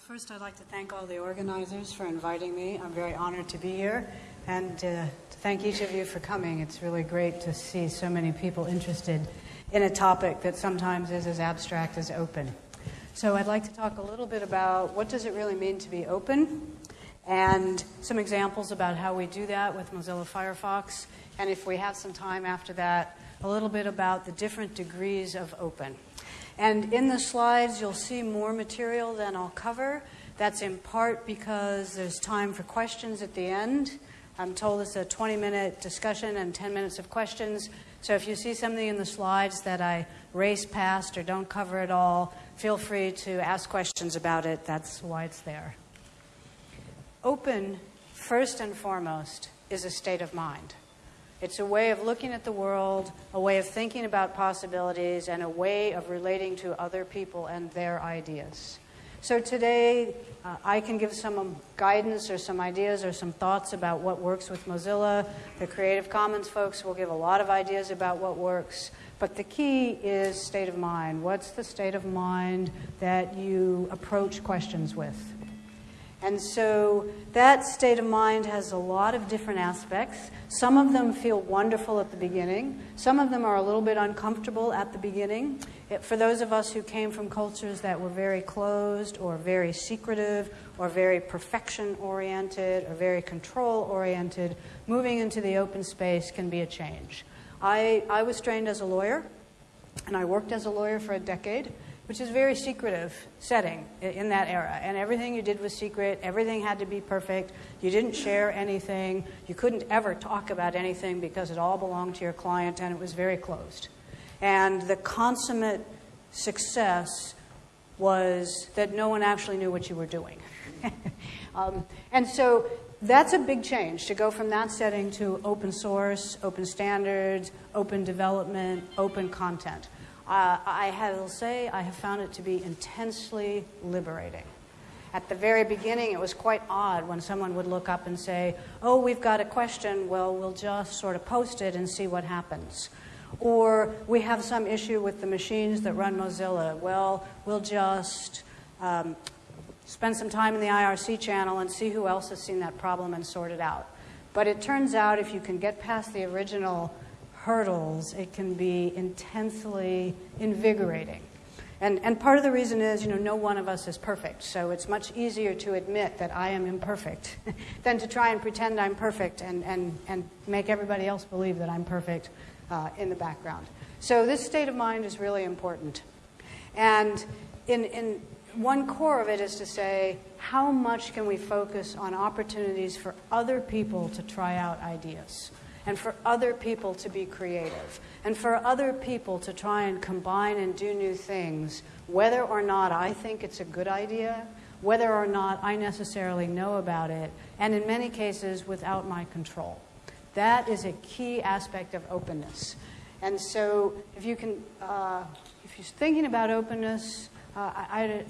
First, I'd like to thank all the organizers for inviting me. I'm very honored to be here and uh, to thank each of you for coming. It's really great to see so many people interested in a topic that sometimes is as abstract as open. So I'd like to talk a little bit about what does it really mean to be open and some examples about how we do that with Mozilla Firefox. And if we have some time after that, a little bit about the different degrees of open. And in the slides, you'll see more material than I'll cover. That's in part because there's time for questions at the end. I'm told it's a 20 minute discussion and 10 minutes of questions. So if you see something in the slides that I race past or don't cover at all, feel free to ask questions about it. That's why it's there. Open, first and foremost, is a state of mind. It's a way of looking at the world, a way of thinking about possibilities, and a way of relating to other people and their ideas. So today, uh, I can give some guidance or some ideas or some thoughts about what works with Mozilla. The Creative Commons folks will give a lot of ideas about what works. But the key is state of mind. What's the state of mind that you approach questions with? And so that state of mind has a lot of different aspects. Some of them feel wonderful at the beginning. Some of them are a little bit uncomfortable at the beginning. It, for those of us who came from cultures that were very closed or very secretive or very perfection oriented or very control oriented, moving into the open space can be a change. I, I was trained as a lawyer, and I worked as a lawyer for a decade which is a very secretive setting in that era. And everything you did was secret, everything had to be perfect, you didn't share anything, you couldn't ever talk about anything because it all belonged to your client, and it was very closed. And the consummate success was that no one actually knew what you were doing. um, and so that's a big change to go from that setting to open source, open standards, open development, open content. Uh, I will say I have found it to be intensely liberating. At the very beginning, it was quite odd when someone would look up and say, Oh, we've got a question. Well, we'll just sort of post it and see what happens. Or we have some issue with the machines that run Mozilla. Well, we'll just um, spend some time in the IRC channel and see who else has seen that problem and sort it out. But it turns out if you can get past the original hurdles, it can be intensely invigorating. And, and part of the reason is, you know, no one of us is perfect. So it's much easier to admit that I am imperfect than to try and pretend I'm perfect and, and, and make everybody else believe that I'm perfect uh, in the background. So this state of mind is really important. And in, in one core of it is to say, how much can we focus on opportunities for other people to try out ideas? And for other people to be creative, and for other people to try and combine and do new things, whether or not I think it's a good idea, whether or not I necessarily know about it, and in many cases without my control. That is a key aspect of openness. And so, if you can, uh, if you're thinking about openness, uh, I, I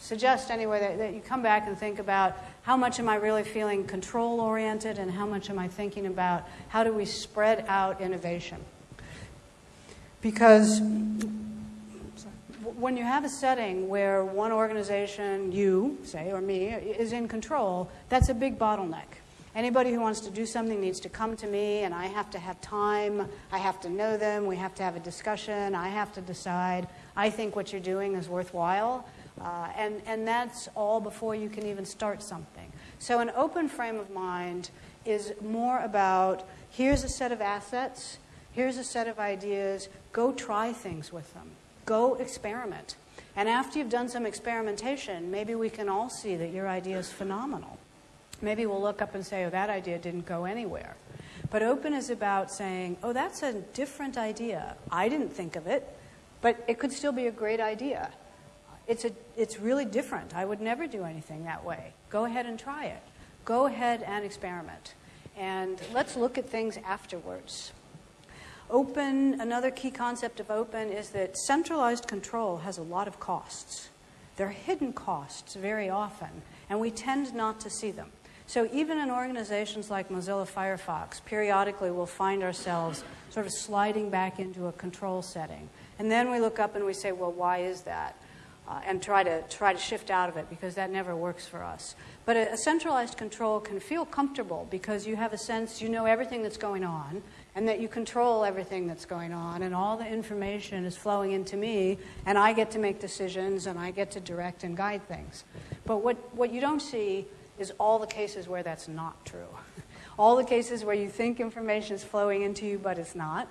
suggest anyway that, that you come back and think about how much am I really feeling control oriented and how much am I thinking about how do we spread out innovation. Because when you have a setting where one organization, you, say, or me, is in control, that's a big bottleneck. Anybody who wants to do something needs to come to me, and I have to have time. I have to know them. We have to have a discussion. I have to decide. I think what you're doing is worthwhile. Uh, and, and that's all before you can even start something. So, an open frame of mind is more about here's a set of assets, here's a set of ideas, go try things with them, go experiment. And after you've done some experimentation, maybe we can all see that your idea is phenomenal. Maybe we'll look up and say, oh, that idea didn't go anywhere. But open is about saying, oh, that's a different idea. I didn't think of it, but it could still be a great idea. It's, a, it's really different. I would never do anything that way. Go ahead and try it. Go ahead and experiment. And let's look at things afterwards. Open, another key concept of open is that centralized control has a lot of costs. There are hidden costs very often, and we tend not to see them. So even in organizations like Mozilla Firefox, periodically we'll find ourselves sort of sliding back into a control setting. And then we look up and we say, well, why is that? Uh, and try to try to shift out of it because that never works for us. But a, a, centralized control can feel comfortable because you have a sense you know everything that's going on and that you control everything that's going on and all the information is flowing into me and I get to make decisions and I get to direct and guide things. But what, what you don't see is all the cases where that's not true. all the cases where you think information is flowing into you but it's not.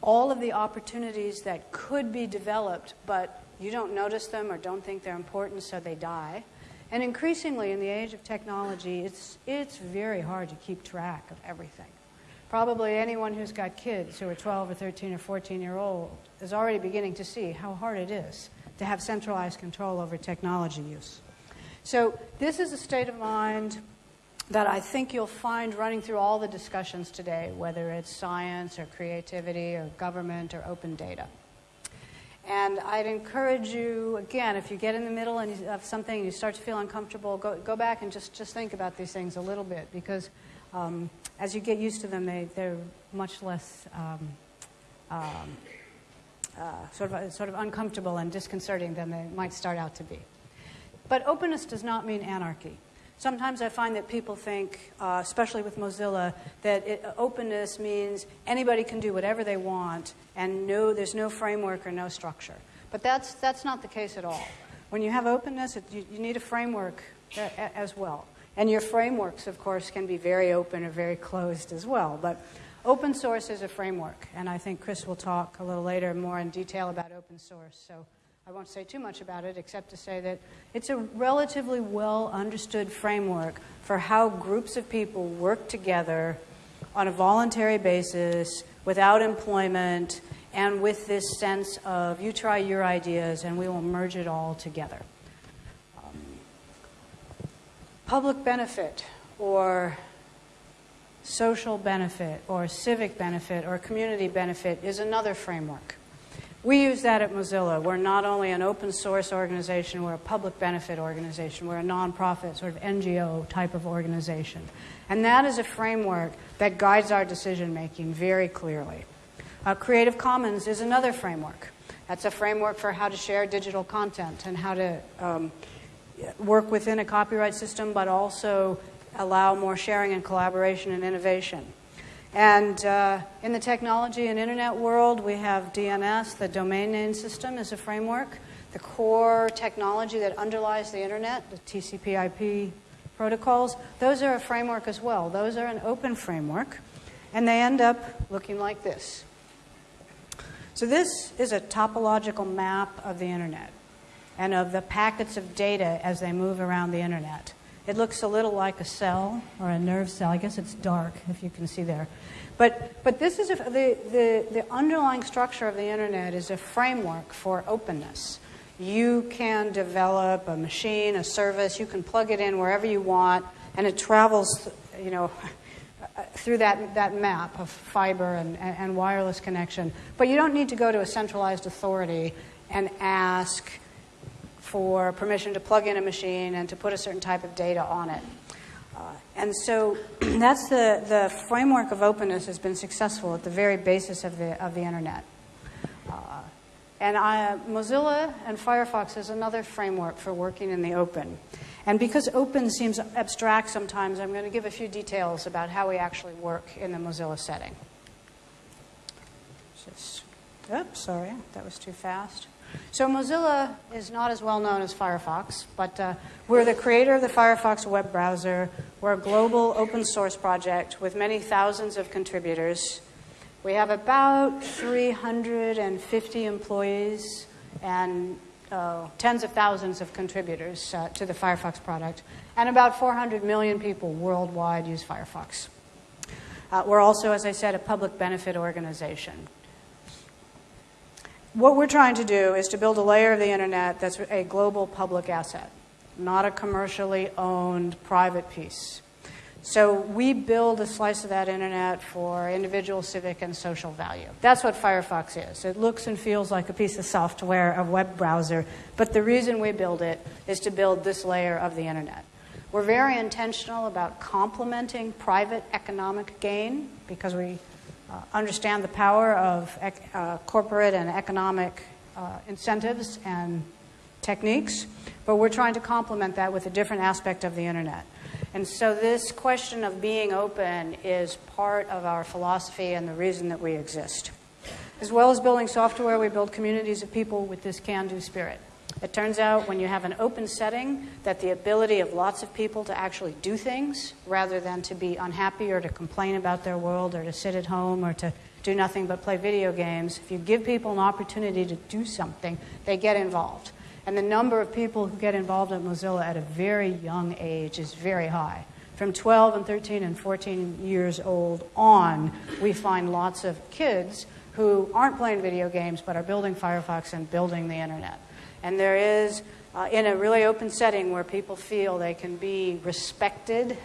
All of the opportunities that could be developed but you don't notice them or don't think they're important, so they die. And increasingly, in the age of technology, it's, it's very hard to keep track of everything. Probably anyone who's got kids who are 12 or 13 or 14 year old is already beginning to see how hard it is to have centralized control over technology use. So, this is a state of mind that I think you'll find running through all the discussions today, whether it's science or creativity or government or open data. And I'd encourage you, again, if you get in the middle of something and you start to feel uncomfortable, go, go back and just, just think about these things a little bit because um, as you get used to them, they, they're much less um, um, uh, sort, of, sort of uncomfortable and disconcerting than they might start out to be. But openness does not mean anarchy. Sometimes I find that people think, uh, especially with Mozilla, that it, openness means anybody can do whatever they want and no, there's no framework or no structure. But that's, that's not the case at all. When you have openness, it, you, you need a framework a, as well. And your frameworks, of course, can be very open or very closed as well. But open source is a framework, and I think Chris will talk a little later more in detail about open source. So I won't say too much about it except to say that it's a relatively well understood framework for how groups of people work together on a voluntary basis without employment and with this sense of you try your ideas and we will merge it all together. Um, public benefit or social benefit or civic benefit or community benefit is another framework. We use that at Mozilla. We're not only an open source organization, we're a public benefit organization. We're a nonprofit, sort of NGO type of organization. And that is a framework that guides our decision making very clearly. Uh, Creative Commons is another framework. That's a framework for how to share digital content and how to um, work within a copyright system, but also allow more sharing and collaboration and innovation. And uh, in the technology and internet world, we have DNS, the domain name system, is a framework. The core technology that underlies the internet, the TCP/IP protocols, those are a framework as well. Those are an open framework, and they end up looking like this. So this is a topological map of the internet and of the packets of data as they move around the internet. It looks a little like a cell or a nerve cell. I guess it's dark if you can see there. But, but this is a, the, the, the underlying structure of the internet is a framework for openness. You can develop a machine, a service, you can plug it in wherever you want, and it travels, you know, through that, that map of fiber and, and wireless connection. But you don't need to go to a centralized authority and ask for permission to plug in a machine and to put a certain type of data on it. Uh, and so that's the, the framework of openness has been successful at the very basis of the, of the internet. Uh, and I, Mozilla and Firefox is another framework for working in the open. And because open seems abstract sometimes, I'm going to give a few details about how we actually work in the Mozilla setting. Just, oops, sorry, that was too fast. So Mozilla is not as well known as Firefox, but uh, we're the creator of the Firefox web browser. We're a global open source project with many thousands of contributors. We have about 350 employees and uh, tens of thousands of contributors uh, to the Firefox product, and about 400 million people worldwide use Firefox. Uh, we're also, as I said, a public benefit organization what we're trying to do is to build a layer of the internet that's a global public asset, not a commercially owned private piece. So we build a slice of that internet for individual, civic, and social value. That's what Firefox is. It looks and feels like a piece of software, a web browser, but the reason we build it is to build this layer of the internet. We're very intentional about complementing private economic gain because we understand the power of uh, corporate and economic uh, incentives and techniques, but we're trying to complement that with a different aspect of the internet. And so this question of being open is part of our philosophy and the reason that we exist. As well as building software, we build communities of people with this can-do spirit. It turns out when you have an open setting that the ability of lots of people to actually do things rather than to be unhappy or to complain about their world or to sit at home or to do nothing but play video games, if you give people an opportunity to do something, they get involved. And the number of people who get involved at Mozilla at a very young age is very high. From 12 and 13 and 14 years old on, we find lots of kids who aren't playing video games but are building Firefox and building the internet. And there is, uh, in a really open setting where people feel they can be respected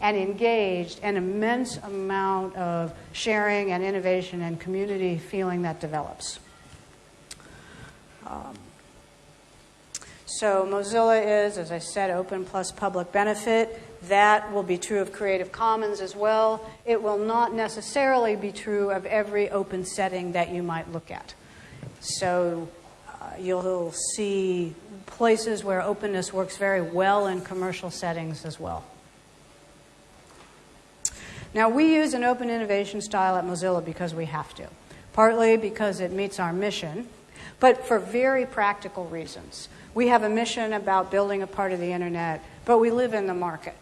and engaged, an immense amount of sharing and innovation and community feeling that develops. Um, so Mozilla is, as I said, open plus public benefit. That will be true of Creative Commons as well. It will not necessarily be true of every open setting that you might look at. So Uh, you'll see places where openness works very well in commercial settings as well. Now, we use an open innovation style at Mozilla because we have to, partly because it meets our mission, but for very practical reasons. We have a mission about building a part of the internet, but we live in the market.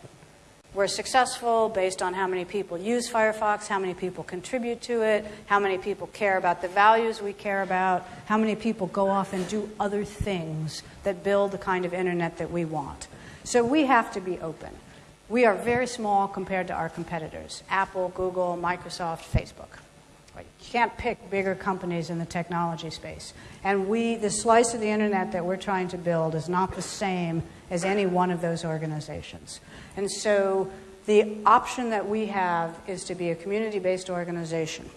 We're successful based on how many people use Firefox, how many people contribute to it, how many people care about the values we care about, how many people go off and do other things that build the kind of internet that we want. So we have to be open. We are very small compared to our competitors Apple, Google, Microsoft, Facebook. You can't pick bigger companies in the technology space. And we, the slice of the internet that we're trying to build is not the same as any one of those organizations. And so the option that we have is to be a community based organization.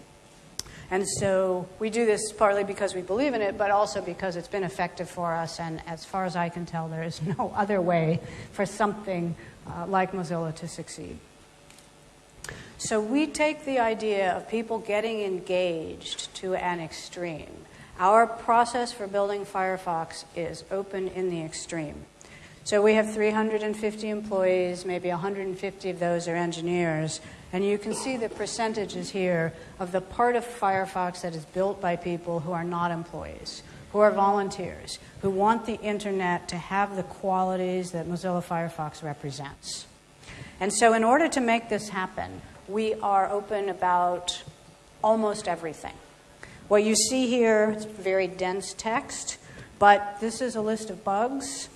And so we do this partly because we believe in it, but also because it's been effective for us. And as far as I can tell, there is no other way for something uh, like Mozilla to succeed. So we take the idea of people getting engaged to an extreme. Our process for building Firefox is open in the extreme. So we have 350 employees, maybe 150 of those are engineers. And you can see the percentages here of the part of Firefox that is built by people who are not employees, who are volunteers, who want the internet to have the qualities that Mozilla Firefox represents. And so, in order to make this happen, we are open about almost everything. What you see here, it's very dense text, but this is a list of bugs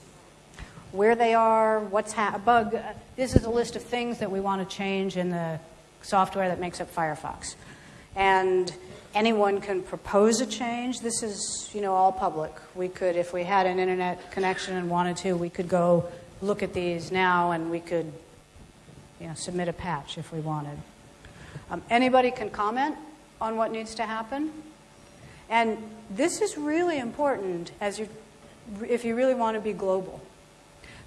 where they are, what's ha- a bug. This is a list of things that we want to change in the software that makes up Firefox. And anyone can propose a change. This is, you know, all public. We could, if we had an internet connection and wanted to, we could go look at these now and we could, you know, submit a patch if we wanted. Um, anybody can comment on what needs to happen. And this is really important as you, if you really want to be global.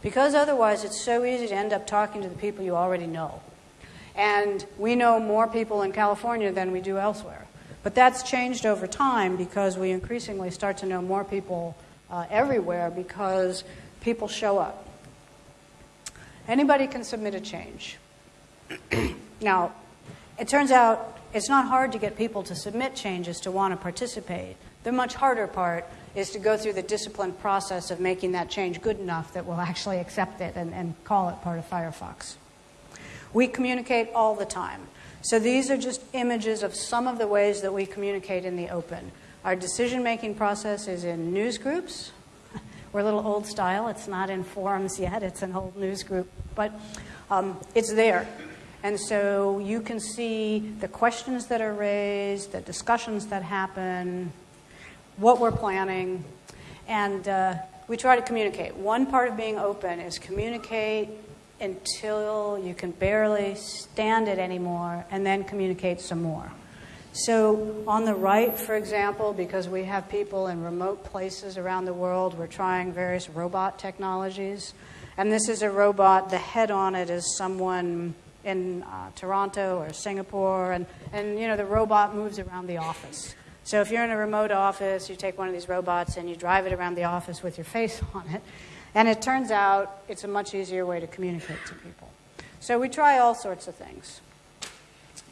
Because otherwise, it's so easy to end up talking to the people you already know. And we know more people in California than we do elsewhere. But that's changed over time because we increasingly start to know more people uh, everywhere because people show up. Anybody can submit a change. now, it turns out it's not hard to get people to submit changes to want to participate. The much harder part is to go through the disciplined process of making that change good enough that we'll actually accept it and, and call it part of Firefox. We communicate all the time. So these are just images of some of the ways that we communicate in the open. Our decision making process is in news groups. We're a little old style. It's not in forums yet, it's an old news group. But um, it's there. And so you can see the questions that are raised, the discussions that happen, what we're planning, and uh, we try to communicate. One part of being open is communicate until you can barely stand it anymore, and then communicate some more. So, on the right, for example, because we have people in remote places around the world, we're trying various robot technologies. And this is a robot, the head on it is someone in uh, Toronto or Singapore, and, and you know, the robot moves around the office. So if you're in a remote office, you take one of these robots and you drive it around the office with your face on it, and it turns out it's a much easier way to communicate to people. So we try all sorts of things.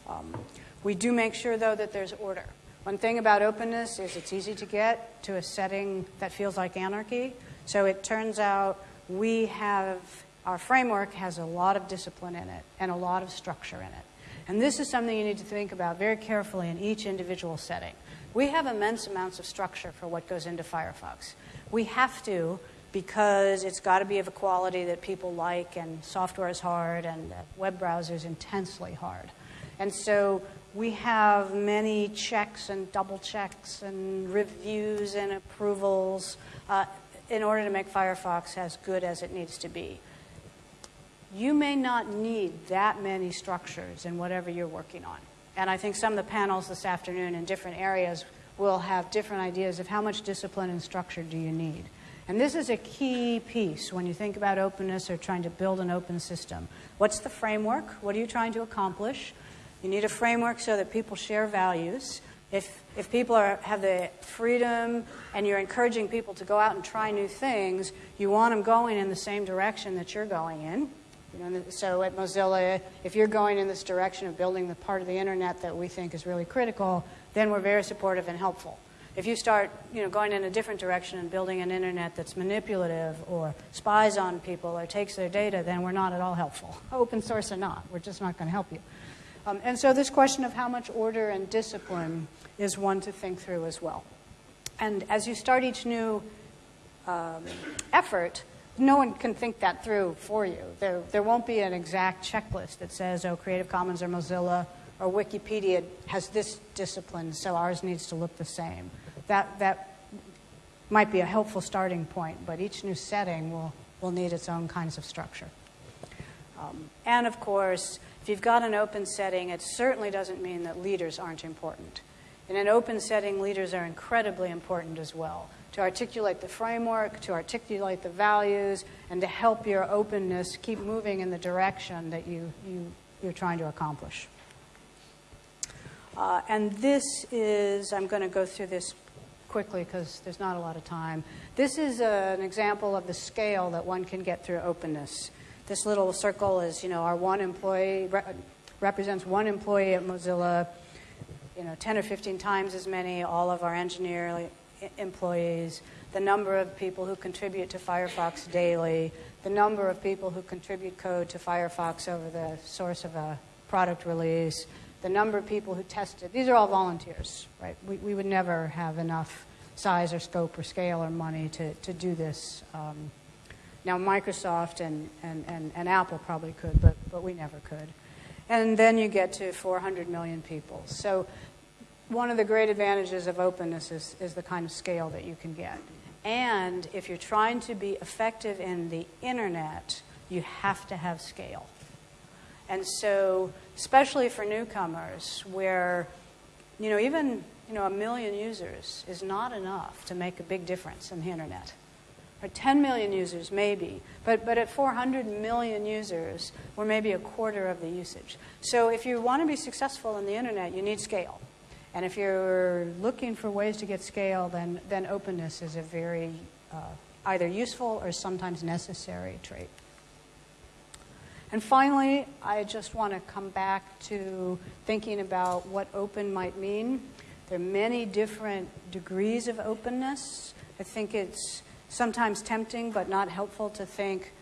Um, we do make sure, though, that there's order. One thing about openness is it's easy to get to a setting that feels like anarchy. So it turns out we have, our framework has a lot of discipline in it and a lot of structure in it. And this is something you need to think about very carefully in each individual setting. We have immense amounts of structure for what goes into Firefox. We have to because it's got to be of a quality that people like, and software is hard, and web browser is intensely hard. And so we have many checks and double checks and reviews and approvals uh, in order to make Firefox as good as it needs to be. You may not need that many structures in whatever you're working on. And I think some of the panels this afternoon in different areas will have different ideas of how much discipline and structure do you need. And this is a key piece when you think about openness or trying to build an open system. What's the framework? What are you trying to accomplish? You need a framework so that people share values. If, if people are, have the freedom and you're encouraging people to go out and try new things, you want them going in the same direction that you're going in. You know, so at Mozilla, if you're going in this direction of building the part of the internet that we think is really critical, then we're very supportive and helpful. If you start you know, going in a different direction and building an internet that's manipulative or spies on people or takes their data, then we're not at all helpful. Open source or not, we're just not going to help you. Um, and so this question of how much order and discipline is one to think through as well. And as you start each new um, effort, no one can think that through for you. There, there won't be an exact checklist that says, oh, Creative Commons or Mozilla or Wikipedia has this discipline, so ours needs to look the same. That, that might be a helpful starting point, but each new setting will, will need its own kinds of structure. Um, and of course, if you've got an open setting, it certainly doesn't mean that leaders aren't important. In an open setting, leaders are incredibly important as well to articulate the framework, to articulate the values, and to help your openness keep moving in the direction that you, you, you're trying to accomplish. Uh, and this is, I'm going to go through this quickly because there's not a lot of time. This is a, an example of the scale that one can get through openness. This little circle is, you know, our one employee re- represents one employee at Mozilla, you know, 10 or 15 times as many, all of our engineer employees, the number of people who contribute to Firefox daily, the number of people who contribute code to Firefox over the source of a product release, the number of people who test it. These are all volunteers, right? We, we would never have enough size or scope or scale or money to, to do this. Um, now, Microsoft and, and, and, and Apple probably could, but, but we never could. And then you get to 400 million people. So, one of the great advantages of openness is, is the kind of scale that you can get. And if you're trying to be effective in the internet, you have to have scale. And so, especially for newcomers, where you know even you know a million users is not enough to make a big difference in the internet or 10 million users, maybe. But, but at 400 million users, we're maybe a quarter of the usage. So if you want to be successful in the internet, you need scale. And if you're looking for ways to get scale, then, then openness is a very uh, either useful or sometimes necessary trait. And finally, I just want to come back to thinking about what open might mean. There are many different degrees of openness. I think it's sometimes tempting but not helpful to think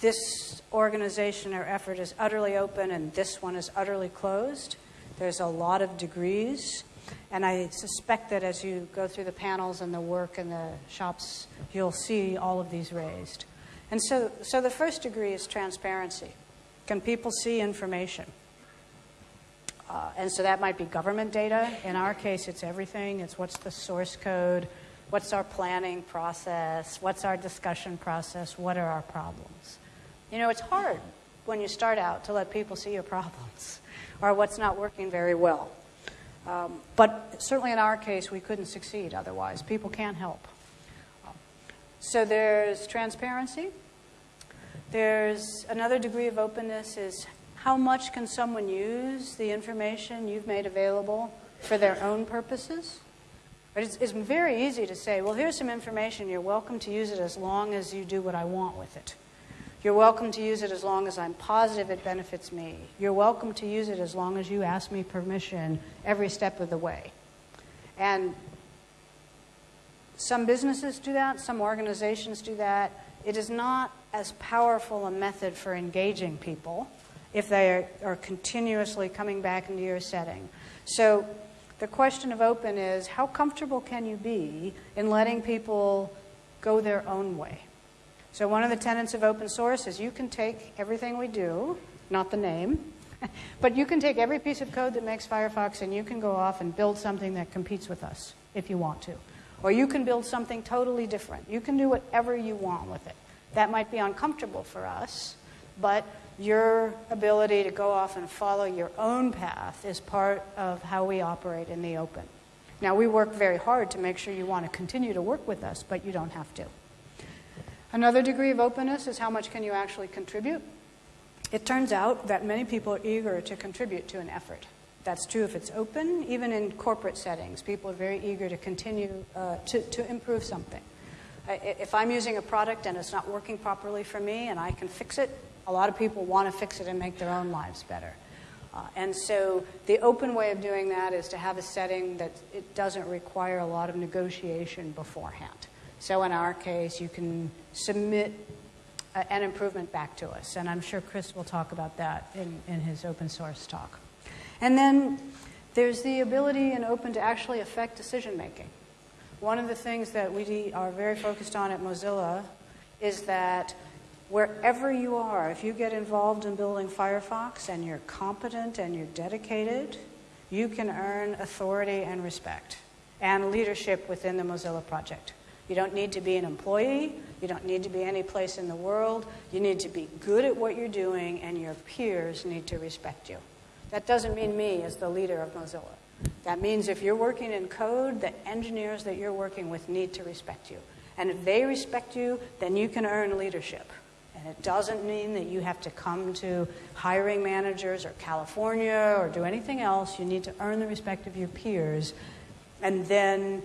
this organization or effort is utterly open and this one is utterly closed. There's a lot of degrees. And I suspect that as you go through the panels and the work and the shops, you'll see all of these raised. And so, so the first degree is transparency. Can people see information? Uh, and so that might be government data. In our case, it's everything. It's what's the source code, What's our planning process? What's our discussion process? What are our problems? You know, it's hard when you start out to let people see your problems or what's not working very well. Um, but certainly in our case, we couldn't succeed otherwise. People can't help. So there's transparency. There's another degree of openness is how much can someone use the information you've made available for their own purposes. But it's, it's very easy to say, well, here's some information. You're welcome to use it as long as you do what I want with it. You're welcome to use it as long as I'm positive it benefits me. You're welcome to use it as long as you ask me permission every step of the way. And some businesses do that, some organizations do that. It is not as powerful a method for engaging people if they are, are continuously coming back into your setting. So the question of open is how comfortable can you be in letting people go their own way? So, one of the tenets of open source is you can take everything we do, not the name, but you can take every piece of code that makes Firefox and you can go off and build something that competes with us if you want to. Or you can build something totally different. You can do whatever you want with it. That might be uncomfortable for us, but your ability to go off and follow your own path is part of how we operate in the open. Now, we work very hard to make sure you want to continue to work with us, but you don't have to. Another degree of openness is how much can you actually contribute. It turns out that many people are eager to contribute to an effort. That's true if it's open, even in corporate settings. People are very eager to continue uh, to, to improve something. If I'm using a product and it's not working properly for me and I can fix it, a lot of people want to fix it and make their own lives better. Uh, and so the open way of doing that is to have a setting that it doesn't require a lot of negotiation beforehand. So in our case, you can submit a, an improvement back to us. And I'm sure Chris will talk about that in, in his open source talk. And then there's the ability in open to actually affect decision making. One of the things that we are very focused on at Mozilla is that wherever you are, if you get involved in building Firefox and you're competent and you're dedicated, you can earn authority and respect and leadership within the Mozilla project. You don't need to be an employee. You don't need to be any place in the world. You need to be good at what you're doing, and your peers need to respect you. That doesn't mean me as the leader of Mozilla. That means if you're working in code, the engineers that you're working with need to respect you. And if they respect you, then you can earn leadership. And it doesn't mean that you have to come to hiring managers or California or do anything else. You need to earn the respect of your peers. And then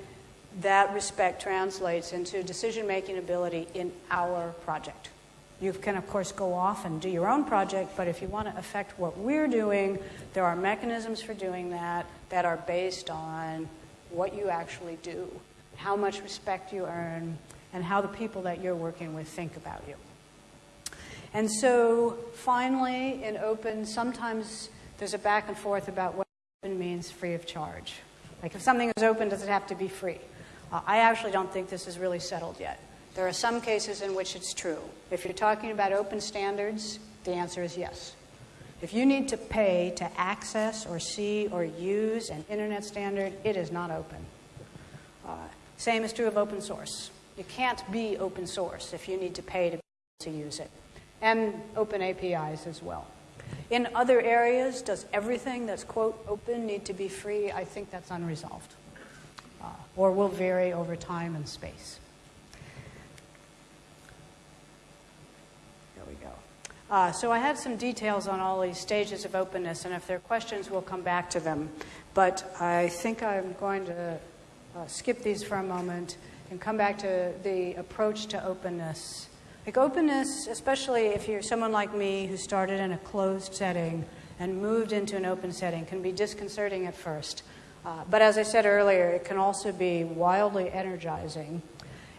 that respect translates into decision making ability in our project. You can, of course, go off and do your own project, but if you want to affect what we're doing, there are mechanisms for doing that that are based on what you actually do, how much respect you earn, and how the people that you're working with think about you. And so, finally, in open, sometimes there's a back and forth about what open means free of charge. Like, if something is open, does it have to be free? Uh, I actually don't think this is really settled yet. There are some cases in which it's true. If you're talking about open standards, the answer is yes. If you need to pay to access or see or use an internet standard, it is not open. Uh, same is true of open source. You can't be open source if you need to pay to, to use it. And open APIs as well. In other areas, does everything that's, quote, open need to be free? I think that's unresolved uh, or will vary over time and space. There we go. Uh, so I had some details on all these stages of openness, and if there are questions, we'll come back to them. But I think I'm going to uh, skip these for a moment and come back to the approach to openness. Like openness, especially if you're someone like me who started in a closed setting and moved into an open setting, can be disconcerting at first. Uh, but as I said earlier, it can also be wildly energizing.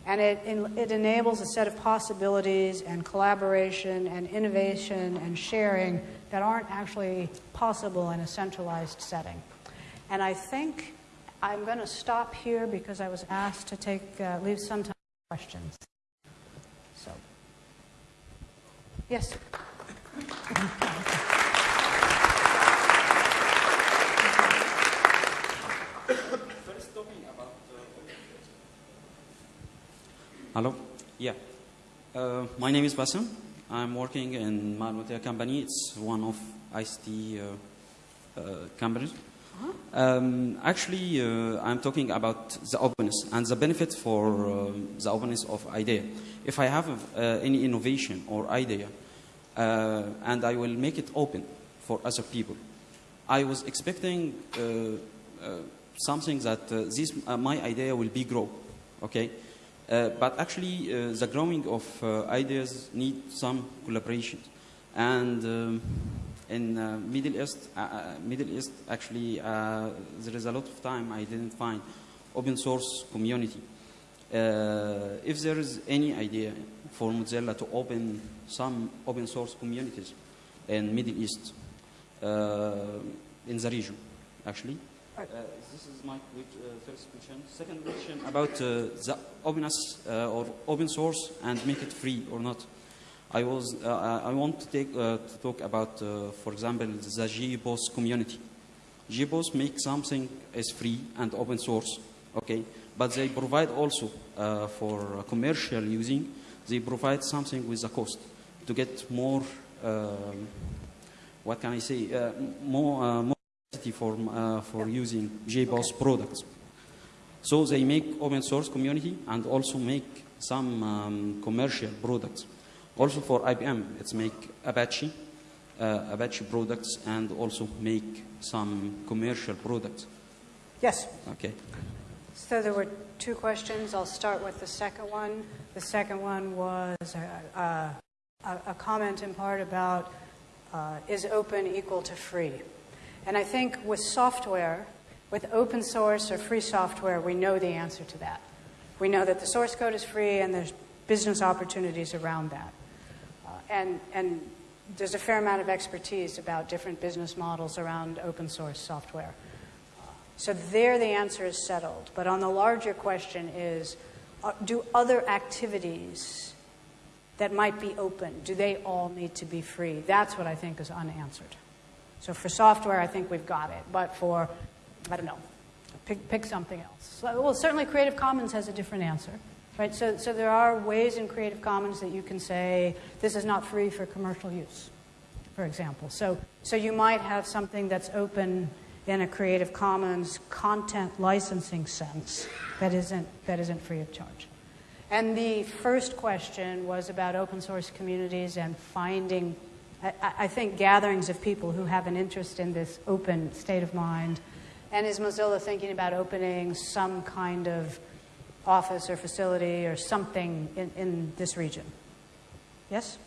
And it, it enables a set of possibilities and collaboration and innovation and sharing that aren't actually possible in a centralized setting. And I think I'm going to stop here because I was asked to take, uh, leave some time for questions. So, yes. Hello? Yeah. Uh, my name is Bassem. I'm working in Malwatea company. It's one of ICT uh, uh, companies. Um, actually, uh, I'm talking about the openness and the benefit for uh, the openness of idea. If I have uh, any innovation or idea, and I will make it open for other people, I was expecting uh, something that uh, this uh, my idea will be grow, okay? Uh, but actually, uh, the growing of uh, ideas need some collaboration, and um, in uh, Middle East, uh, uh, Middle East actually uh, there is a lot of time I didn't find open source community. Uh, if there is any idea for Mozilla to open some open source communities in Middle East, uh, in the region, actually. Uh, this is my uh, first question. Second question about uh, the openness or open source and make it free or not. I was uh, I want to take uh, to talk about, uh, for example, the JBoss community. JBoss make something as free and open source, okay, but they provide also uh, for commercial using. They provide something with a cost to get more. Um, what can I say? Uh, more. Uh, more for uh, for using JBoss products. So they make open source community and also make some um, commercial products. Also for IBM, it's make Apache, uh, Apache products, and also make some commercial products. Yes. Okay. So there were two questions. I'll start with the second one. The second one was a, a, a a comment in part about uh, is open equal to free? And I think with software, with open source or free software, we know the answer to that. We know that the source code is free and there's business opportunities around that. And, and there's a fair amount of expertise about different business models around open source software. So there the answer is settled. But on the larger question is uh, do other activities that might be open, do they all need to be free? That's what I think is unanswered. So for software, I think we've got it. But for, I don't know, pick, pick something else. Well, certainly Creative Commons has a different answer. Right? So, so there are ways in Creative Commons that you can say this is not free for commercial use, for example. So, so you might have something that's open in a Creative Commons content licensing sense that isn't, that isn't free of charge. And the first question was about open source communities and finding, I, I I think, gatherings of people who have an interest in this open state of mind. And is Mozilla thinking about opening some kind of office or facility or something in, in this region? Yes?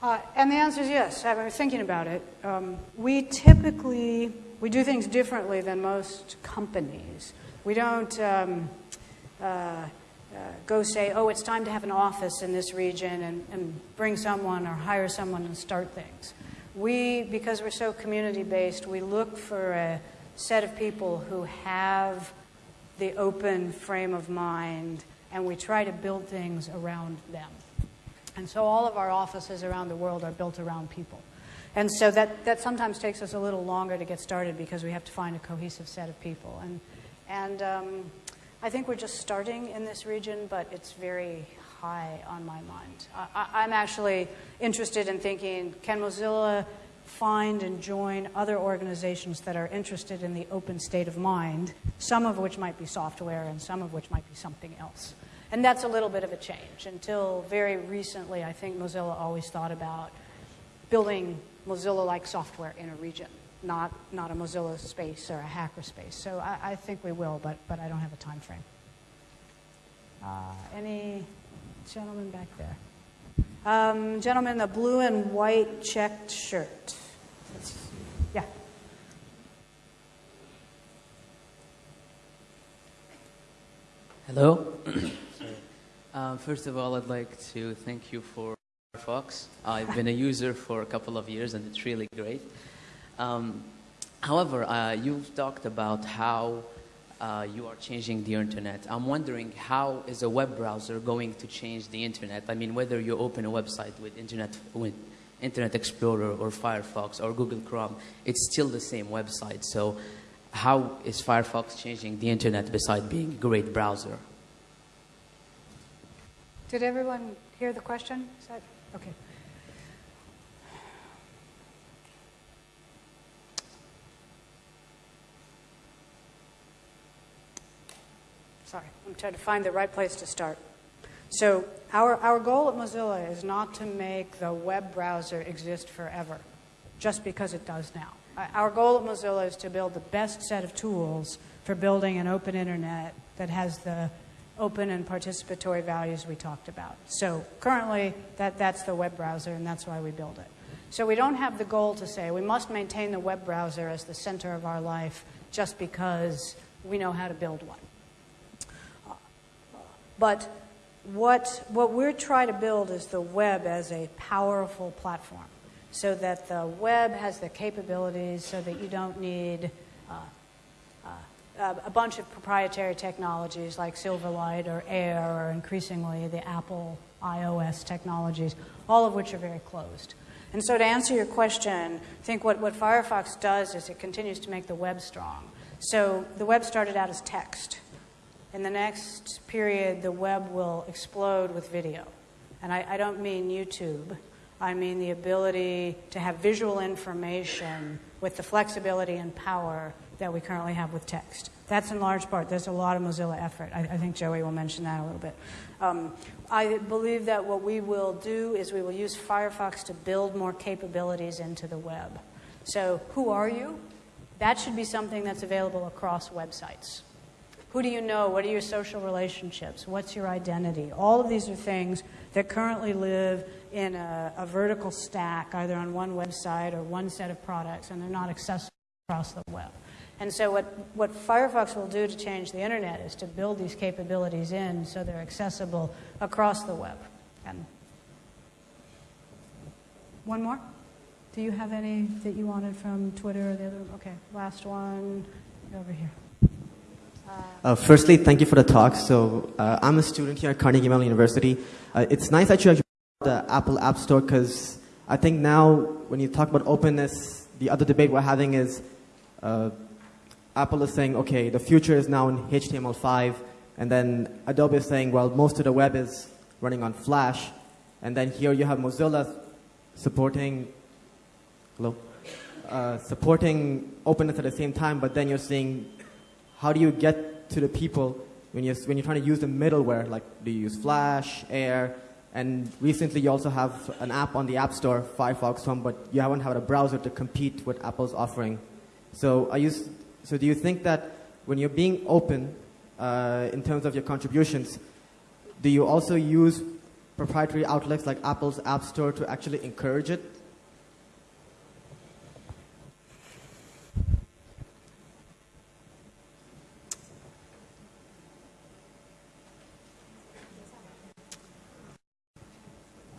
Uh, and the answer is yes. I was thinking about it. Um, we typically we do things differently than most companies. We don't um, uh, uh, go say, "Oh, it's time to have an office in this region," and, and bring someone or hire someone and start things. We, because we're so community based, we look for a set of people who have the open frame of mind, and we try to build things around them. And so all of our offices around the world are built around people. And so that, that sometimes takes us a little longer to get started because we have to find a cohesive set of people. And, and um, I think we're just starting in this region, but it's very high on my mind. I, I'm actually interested in thinking can Mozilla find and join other organizations that are interested in the open state of mind, some of which might be software and some of which might be something else. And that's a little bit of a change. Until very recently, I think Mozilla always thought about building Mozilla like software in a region, not, not a Mozilla space or a hacker space. So I, I think we will, but, but I don't have a time frame. Uh, any gentleman back there? Um, gentleman in the blue and white checked shirt. Yeah. Hello. um, first of all, I'd like to thank you for Firefox. I've been a user for a couple of years, and it's really great. Um, however, uh, you've talked about how uh, you are changing the internet. I'm wondering how is a web browser going to change the internet? I mean, whether you open a website with Internet with Internet Explorer or Firefox or Google Chrome, it's still the same website. So, how is Firefox changing the internet besides being a great browser? Did everyone hear the question? Okay? Sorry, I'm trying to find the right place to start. So, our, our goal at Mozilla is not to make the web browser exist forever, just because it does now. Our goal at Mozilla is to build the best set of tools for building an open internet that has the open and participatory values we talked about. So currently, that, that's the web browser, and that's why we build it. So we don't have the goal to say we must maintain the web browser as the center of our life just because we know how to build one. But what, what we're trying to build is the web as a powerful platform so that the web has the capabilities so that you don't need uh, uh, a bunch of proprietary technologies like Silverlight or Air or increasingly the Apple iOS technologies, all of which are very closed. And so to answer your question, I think what, what Firefox does is it continues to make the web strong. So the web started out as text. In the next period, the web will explode with video. And I, I don't mean YouTube. I mean the ability to have visual information with the flexibility and power that we currently have with text. That's in large part. There's a lot of Mozilla effort. I, I think Joey will mention that a little bit. Um, I believe that what we will do is we will use Firefox to build more capabilities into the web. So, who are you? That should be something that's available across websites. Who do you know? What are your social relationships? What's your identity? All of these are things that currently live in a, a, vertical stack, either on one website or one set of products, and they're not accessible across the web. And so, what, what Firefox will do to change the internet is to build these capabilities in so they're accessible across the web. And one more? Do you have any that you wanted from Twitter or the other? Okay, last one over here. Uh, firstly, thank you for the talk. So, uh, I'm a student here at Carnegie Mellon University. Uh, it's nice that you actually the Apple App Store because I think now when you talk about openness, the other debate we're having is uh, Apple is saying, okay, the future is now in HTML5, and then Adobe is saying, well, most of the web is running on Flash, and then here you have Mozilla supporting, hello, uh, supporting openness at the same time, but then you're seeing, how do you get to the people when you're, when you're trying to use the middleware, like do you use Flash, Air, and recently you also have an app on the App Store, Firefox Home, but you haven't had a browser to compete with Apple's offering. So, you, so do you think that when you're being open uh, in terms of your contributions, do you also use proprietary outlets like Apple's App Store to actually encourage it?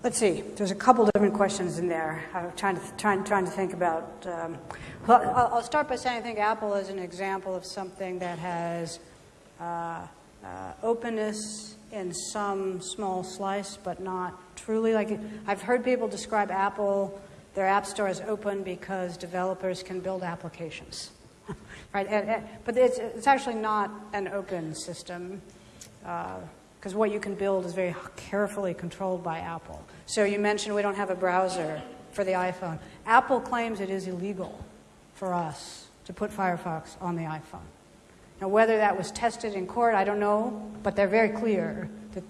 Let's see. There's a couple different questions in there. I'm trying to trying trying to think about. Um, well, I'll start by saying I think Apple is an example of something that has uh, uh, openness in some small slice, but not truly. Like I've heard people describe Apple, their App Store as open because developers can build applications, right? And, and, but it's it's actually not an open system. Uh, because what you can build is very carefully controlled by Apple. So you mentioned we don't have a browser for the iPhone. Apple claims it is illegal for us to put Firefox on the iPhone. Now, whether that was tested in court, I don't know, but they're very clear that,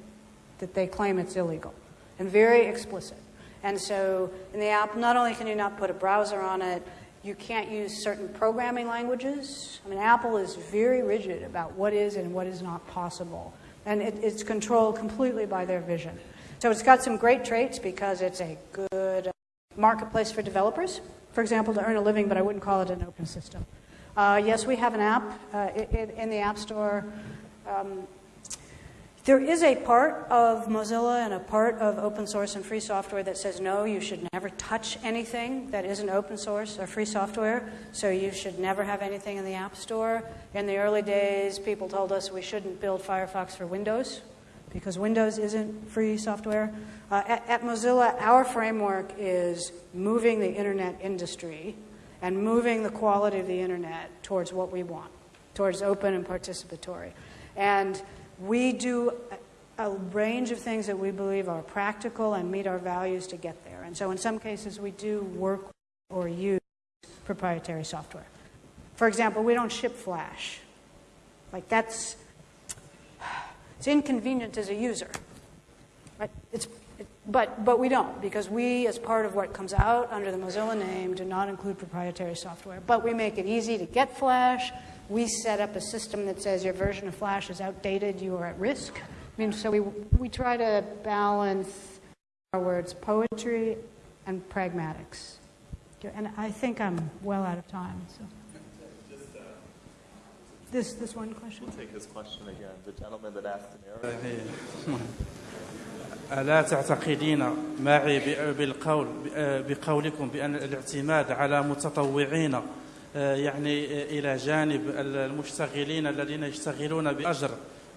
that they claim it's illegal and very explicit. And so, in the app, not only can you not put a browser on it, you can't use certain programming languages. I mean, Apple is very rigid about what is and what is not possible and it, it's controlled completely by their vision. So it's got some great traits because it's a good marketplace for developers, for example, to earn a living, but I wouldn't call it an open system. Uh, yes, we have an app uh, in the App Store. Um, there is a part of Mozilla and a part of open source and free software that says no, you should never touch anything that isn't open source or free software, so you should never have anything in the App Store. In the early days, people told us we shouldn't build Firefox for Windows because Windows isn't free software. Uh, at, at Mozilla, our framework is moving the internet industry and moving the quality of the internet towards what we want, towards open and participatory. And we do a range of things that we believe are practical and meet our values to get there. And so in some cases, we do work or use proprietary software. For example, we don't ship Flash. Like that's it's inconvenient as a user. Right? It's But, but we don't, because we, as part of what comes out under the Mozilla name, do not include proprietary software. But we make it easy to get Flash We set up a system that says your version of Flash is outdated, you are at risk. I mean, so we, we try to balance our words poetry and pragmatics. And I think I'm well out of time. So. This, this one question? We'll take his question again. The gentleman that asked in Arabic. ألا تعتقدين معي ب- بالقول بقولكم بأن الاعتماد على متطوعين آه، يعني آه، إلى جانب المشتغلين الذين يشتغلون بأجر.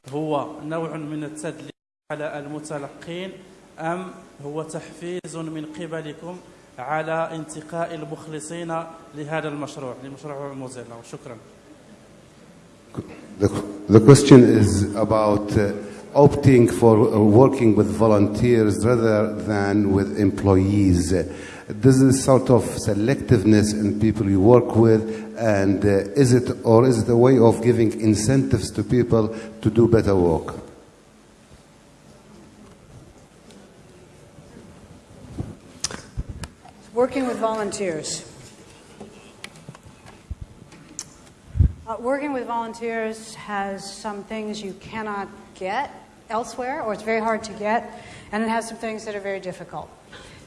هو نوع من التدليل على المتلقين أم هو تحفيز من قبلكم على انتقاء المخلصين لهذا المشروع لمشروع موزيلا؟ وشكرا The, the question is about uh, opting for uh, working with volunteers rather than with employees. Uh, This is sort of selectiveness in people you work with, and uh, is it or is it a way of giving incentives to people to do better work? Working with volunteers. Uh, working with volunteers has some things you cannot get elsewhere, or it's very hard to get, and it has some things that are very difficult.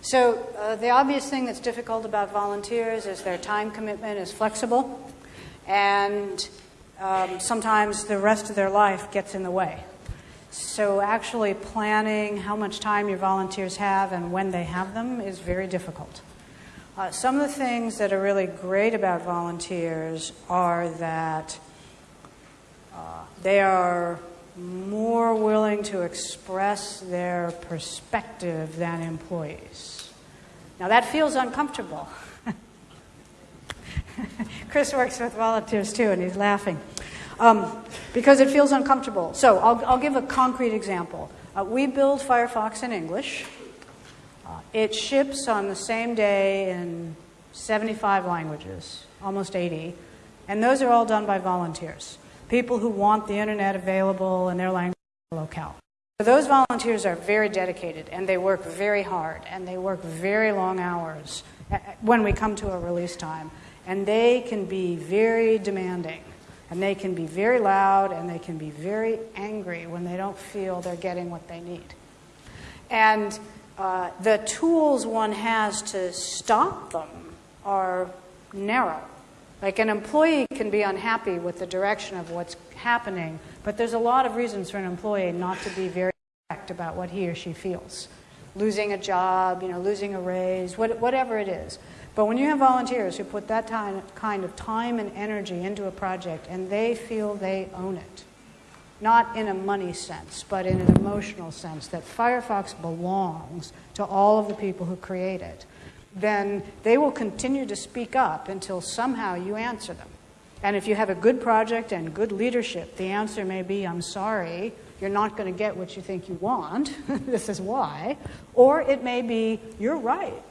So, uh, the obvious thing that's difficult about volunteers is their time commitment is flexible, and um, sometimes the rest of their life gets in the way. So, actually planning how much time your volunteers have and when they have them is very difficult. Uh, some of the things that are really great about volunteers are that uh, they are more willing to express their perspective than employees. Now, that feels uncomfortable. Chris works with volunteers too, and he's laughing. Um, because it feels uncomfortable. So, I'll, I'll give a concrete example. Uh, we build Firefox in English. Uh, it ships on the same day in 75 languages, almost 80, and those are all done by volunteers, people who want the internet available in their language locale. So those volunteers are very dedicated and they work very hard and they work very long hours when we come to a release time. And they can be very demanding and they can be very loud and they can be very angry when they don't feel they're getting what they need. And uh, the tools one has to stop them are narrow. Like an employee can be unhappy with the direction of what's happening, but there's a lot of reasons for an employee not to be very direct about what he or she feels. Losing a job, you know, losing a raise, what, whatever it is. But when you have volunteers who put that time, kind of time and energy into a project and they feel they own it, not in a money sense, but in an emotional sense, that Firefox belongs to all of the people who create it, then they will continue to speak up until somehow you answer them. And if you have a good project and good leadership, the answer may be, I'm sorry, you're not going to get what you think you want. this is why. Or it may be, you're right.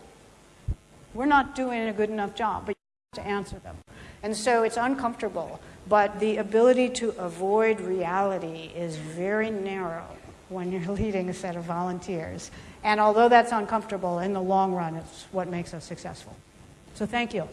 We're not doing a good enough job, but you have to answer them. And so it's uncomfortable. But the ability to avoid reality is very narrow when you're leading a set of volunteers. And although that's uncomfortable, in the long run, it's what makes us successful. So thank you.